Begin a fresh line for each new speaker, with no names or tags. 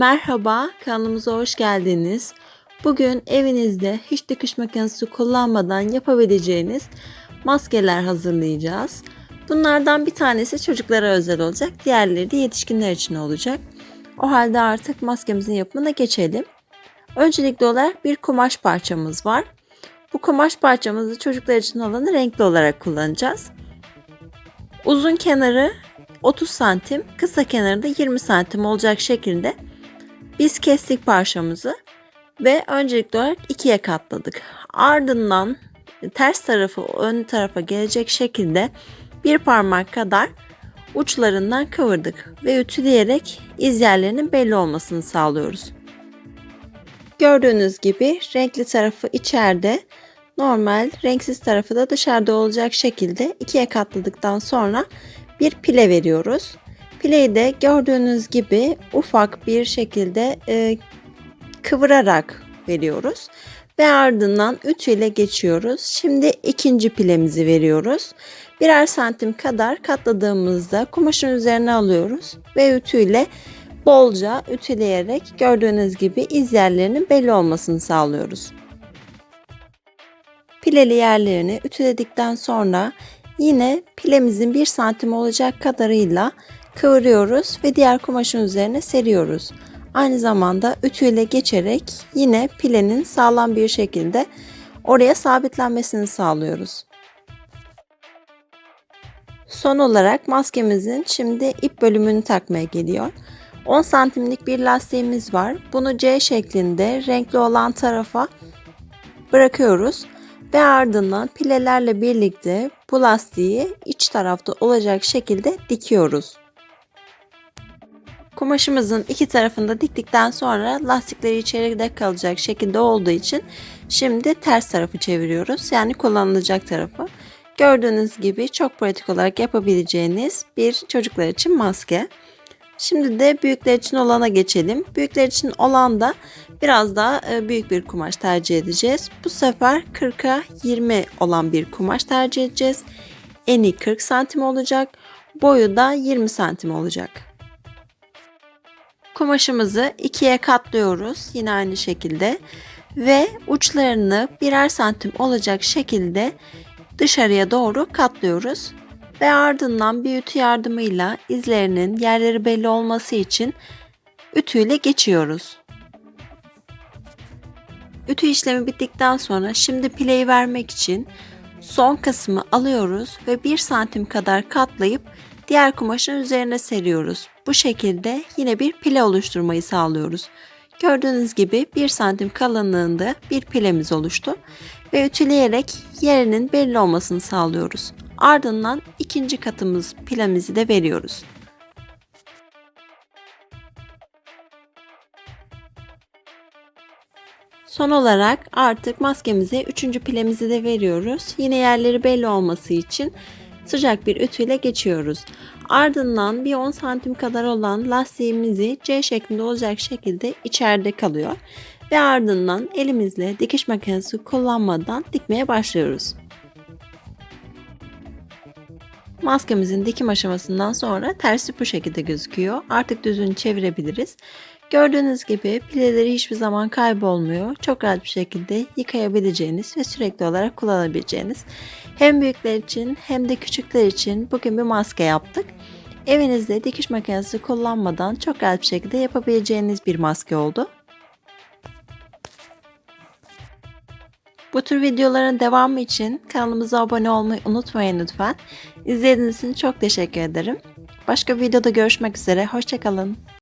Merhaba, kanalımıza hoş geldiniz. Bugün evinizde hiç dikiş makinesi kullanmadan yapabileceğiniz maskeler hazırlayacağız. Bunlardan bir tanesi çocuklara özel olacak, diğerleri de yetişkinler için olacak. O halde artık maskemizin yapımına geçelim. Öncelikli olarak bir kumaş parçamız var. Bu kumaş parçamızı çocuklar için olanı renkli olarak kullanacağız. Uzun kenarı 30 santim, kısa kenarı da 20 santim olacak şekilde biz kestik parçamızı ve öncelikli olarak ikiye katladık. Ardından ters tarafı ön tarafa gelecek şekilde bir parmak kadar uçlarından kıvırdık ve ütüleyerek iz yerlerinin belli olmasını sağlıyoruz. Gördüğünüz gibi renkli tarafı içeride, normal renksiz tarafı da dışarıda olacak şekilde ikiye katladıktan sonra bir pile veriyoruz. Pileyi gördüğünüz gibi ufak bir şekilde e, kıvırarak veriyoruz. Ve ardından ütü ile geçiyoruz. Şimdi ikinci pilemizi veriyoruz. Birer santim kadar katladığımızda kumaşın üzerine alıyoruz ve ütü ile bolca ütüleyerek gördüğünüz gibi iz yerlerinin belli olmasını sağlıyoruz. Pileli yerlerini ütüledikten sonra yine pilemizin 1 santim olacak kadarıyla kıvırıyoruz ve diğer kumaşın üzerine seriyoruz. Aynı zamanda ütüyle geçerek yine pilenin sağlam bir şekilde oraya sabitlenmesini sağlıyoruz. Son olarak maskemizin şimdi ip bölümünü takmaya geliyor. 10 santimlik bir lastiğimiz var. Bunu C şeklinde renkli olan tarafa bırakıyoruz ve ardından pilelerle birlikte bu lastiği iç tarafta olacak şekilde dikiyoruz. Kumaşımızın iki tarafında diktikten sonra lastikleri içeride kalacak şekilde olduğu için şimdi ters tarafı çeviriyoruz. Yani kullanılacak tarafı. Gördüğünüz gibi çok pratik olarak yapabileceğiniz bir çocuklar için maske. Şimdi de büyükler için olana geçelim. Büyükler için olan da biraz daha e, büyük bir kumaş tercih edeceğiz. Bu sefer 40'a 20 olan bir kumaş tercih edeceğiz. Eni 40 santim olacak. Boyu da 20 santim olacak. Kumaşımızı ikiye katlıyoruz yine aynı şekilde ve uçlarını birer santim olacak şekilde dışarıya doğru katlıyoruz ve ardından bir ütü yardımıyla izlerinin yerleri belli olması için ütüyle geçiyoruz. Ütü işlemi bittikten sonra şimdi pileyi vermek için son kısmı alıyoruz ve 1 santim kadar katlayıp diğer kumaşın üzerine seriyoruz. Bu şekilde yine bir pile oluşturmayı sağlıyoruz. Gördüğünüz gibi 1 santim kalınlığında bir pilemiz oluştu ve ütüleyerek yerinin belli olmasını sağlıyoruz. Ardından ikinci katımız pilemizi de veriyoruz. Son olarak artık maskemize üçüncü pilemizi de veriyoruz. Yine yerleri belli olması için sıcak bir ütüyle geçiyoruz. Ardından bir 10 santim kadar olan lastiğimizi C şeklinde olacak şekilde içeride kalıyor. Ve ardından elimizle dikiş makinesi kullanmadan dikmeye başlıyoruz. Maskemizin dikim aşamasından sonra tersi bu şekilde gözüküyor. Artık düzünü çevirebiliriz. Gördüğünüz gibi pileleri hiçbir zaman kaybolmuyor. Çok rahat bir şekilde yıkayabileceğiniz ve sürekli olarak kullanabileceğiniz hem büyükler için hem de küçükler için bugün bir maske yaptık. Evinizde dikiş makinesi kullanmadan çok rahat bir şekilde yapabileceğiniz bir maske oldu. Bu tür videoların devamı için kanalımıza abone olmayı unutmayın lütfen. İzlediğiniz için çok teşekkür ederim. Başka videoda görüşmek üzere. Hoşçakalın.